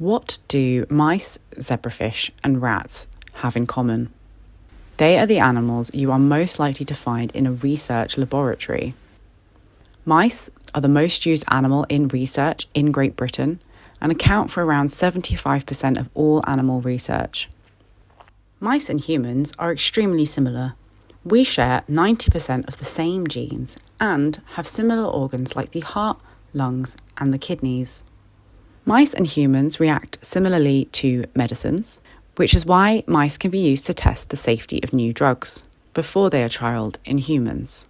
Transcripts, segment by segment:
What do mice, zebrafish, and rats have in common? They are the animals you are most likely to find in a research laboratory. Mice are the most used animal in research in Great Britain and account for around 75% of all animal research. Mice and humans are extremely similar. We share 90% of the same genes and have similar organs like the heart, lungs, and the kidneys. Mice and humans react similarly to medicines, which is why mice can be used to test the safety of new drugs before they are trialled in humans.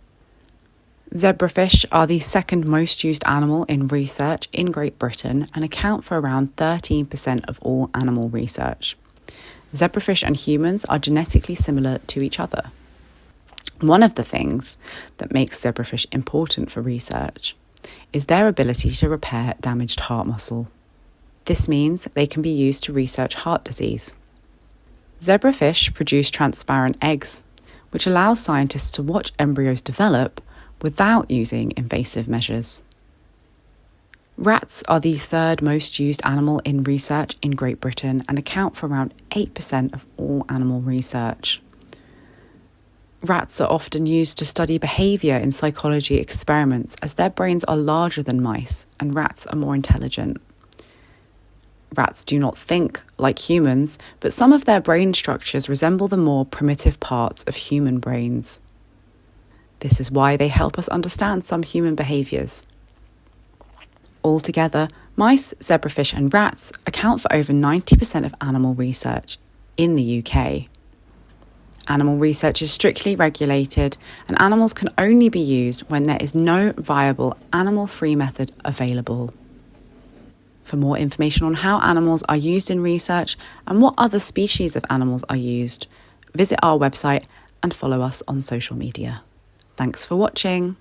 Zebrafish are the second most used animal in research in Great Britain and account for around 13% of all animal research. Zebrafish and humans are genetically similar to each other. One of the things that makes zebrafish important for research is their ability to repair damaged heart muscle. This means they can be used to research heart disease. Zebrafish produce transparent eggs, which allows scientists to watch embryos develop without using invasive measures. Rats are the third most used animal in research in Great Britain and account for around 8% of all animal research. Rats are often used to study behaviour in psychology experiments as their brains are larger than mice and rats are more intelligent. Rats do not think like humans, but some of their brain structures resemble the more primitive parts of human brains. This is why they help us understand some human behaviours. Altogether, mice, zebrafish, and rats account for over 90% of animal research in the UK. Animal research is strictly regulated, and animals can only be used when there is no viable animal free method available. For more information on how animals are used in research and what other species of animals are used, visit our website and follow us on social media. Thanks for watching.